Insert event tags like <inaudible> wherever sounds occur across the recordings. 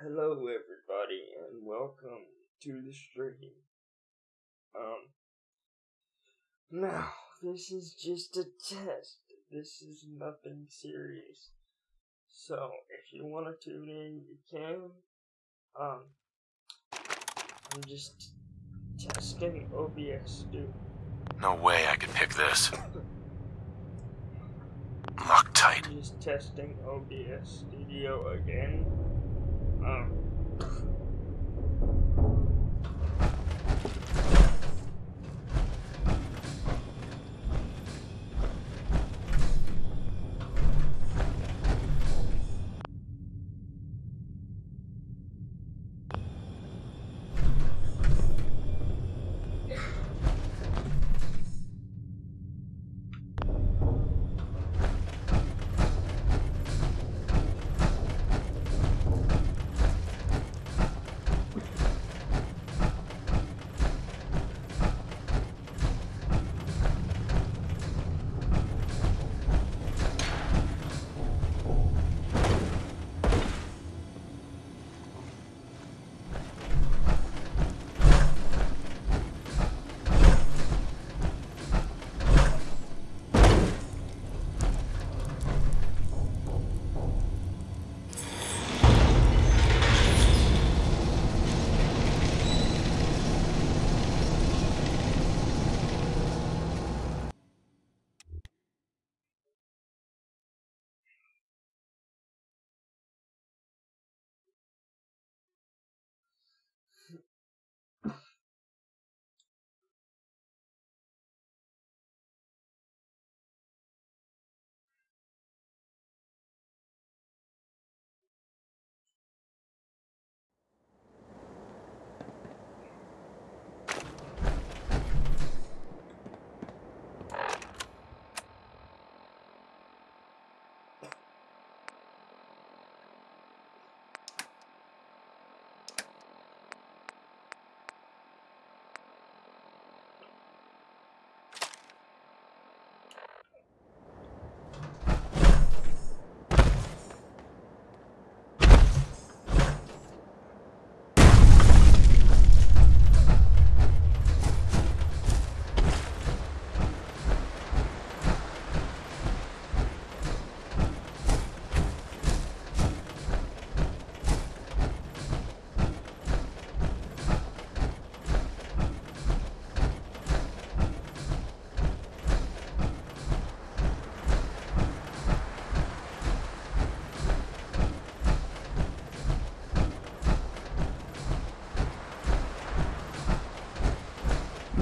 Hello, everybody, and welcome to the stream. Um, now, this is just a test. This is nothing serious. So, if you want to tune in, you can. Um, I'm just testing OBS, dude. No way I could pick this. Loctite. Just testing OBS Studio again. Um,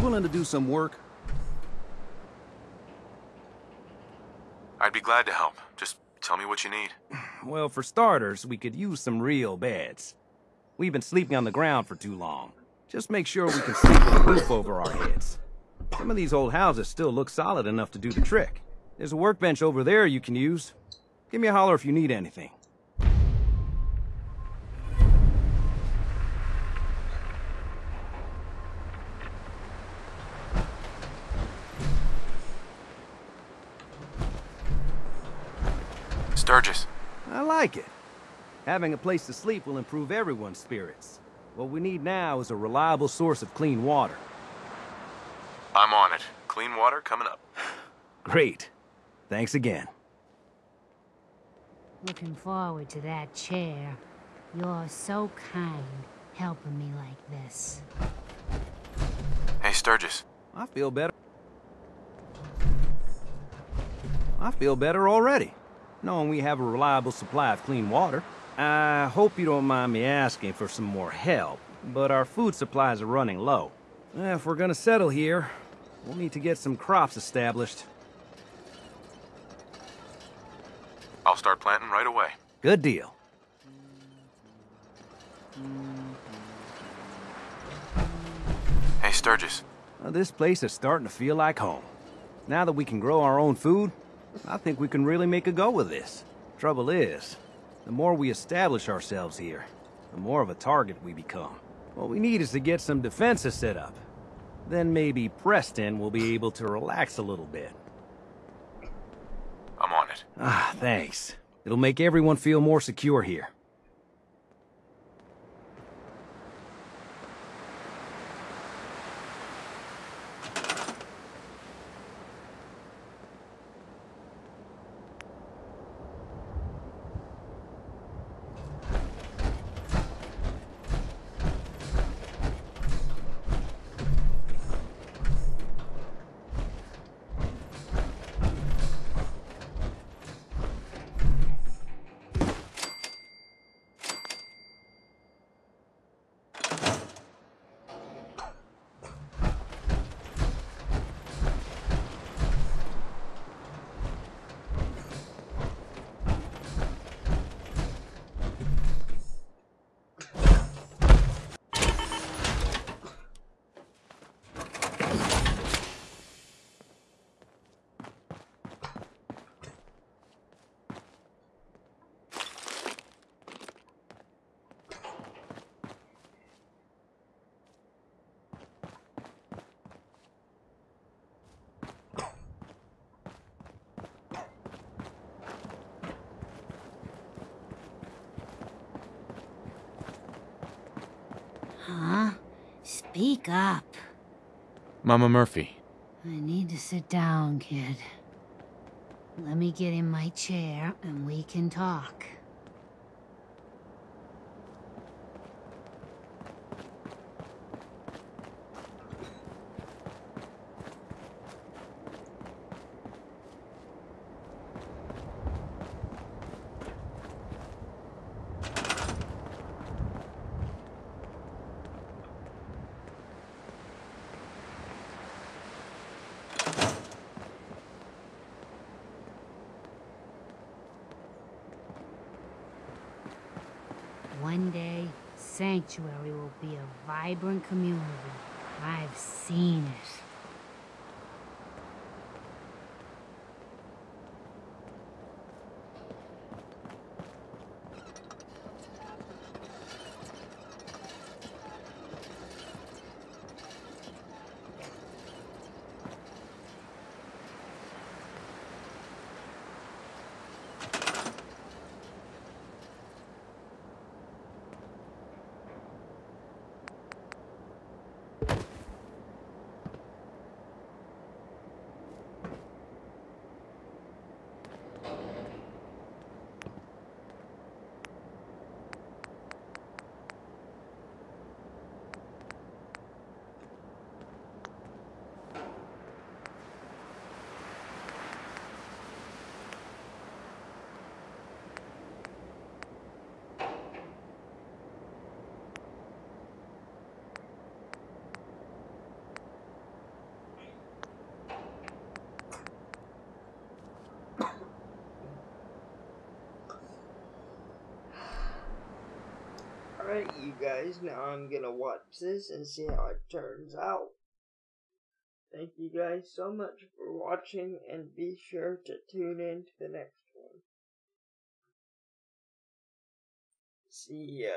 willing to do some work? I'd be glad to help. Just tell me what you need. <sighs> Well, for starters, we could use some real beds. We've been sleeping on the ground for too long. Just make sure we can sleep with a roof over our heads. Some of these old houses still look solid enough to do the trick. There's a workbench over there you can use. Give me a holler if you need anything. Sturges. I like it. Having a place to sleep will improve everyone's spirits. What we need now is a reliable source of clean water. I'm on it. Clean water coming up. <sighs> Great. Thanks again. Looking forward to that chair. You're so kind, helping me like this. Hey, Sturges. I feel better. I feel better already, knowing we have a reliable supply of clean water. I hope you don't mind me asking for some more help, but our food supplies are running low. If we're gonna settle here, we'll need to get some crops established. I'll start planting right away. Good deal. Hey, Sturges. Well, this place is starting to feel like home. Now that we can grow our own food, I think we can really make a go with this. Trouble is, the more we establish ourselves here, the more of a target we become. What we need is to get some defenses set up. Then maybe Preston will be able to relax a little bit. I'm on it. Ah, thanks. It'll make everyone feel more secure here. Huh? Speak up. Mama Murphy. I need to sit down, kid. Let me get in my chair and we can talk. One day, Sanctuary will be a vibrant community. I've seen it. Alright, you guys, now I'm gonna watch this and see how it turns out. Thank you guys so much for watching, and be sure to tune in to the next one. See ya.